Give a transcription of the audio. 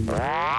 Bye.